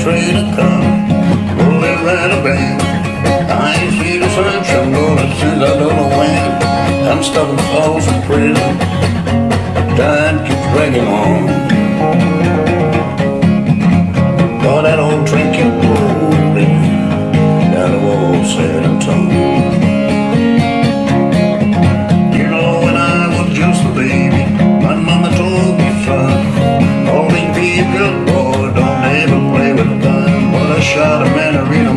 train to come. Oh, they ran a band. I ain't seen the sunshine, gonna since I don't know when. I'm stuck in Folsom prison. Time keeps dragging on. Oh, that old train kept rolling down the wall, San Antonio. You know, when I was just a baby, my mama told me, son, always be a good boy, with a gun I shot a man in Reno